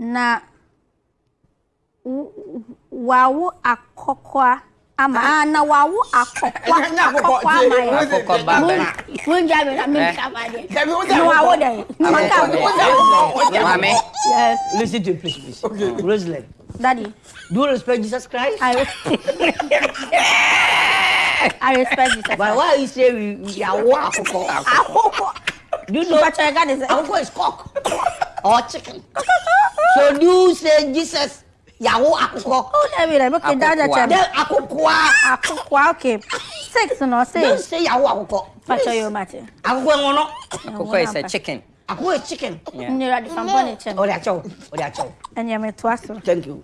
na wawo akokwa ama ah na wawo akokwa akọkọ ama ya akọkọ baba mun jaabi na min kaba de ni wawo de ni ma ka wo listen to please please okay. rosalind daddy do you respect jesus christ i i respect jesus but why you say we we are wo akọkọ akọkọ do you know Akokwa is cock or chicken so do say jesus yàwó àkùkọ. ó lẹ́bi rẹ̀ bókè dáadáa tẹ̀lé. àkùkọ. àkùkọ okay six nọ six. don't say yàwó àkùkọ. pàṣẹ yóò máa tẹ. àkùkọ ẹ̀wọ̀n náà. àkùkọ is a chicken. àkùkọ is chicken. n yẹra di fan bọ́ọ̀lì tẹ̀. o de àjọ o de àjọ. thank you.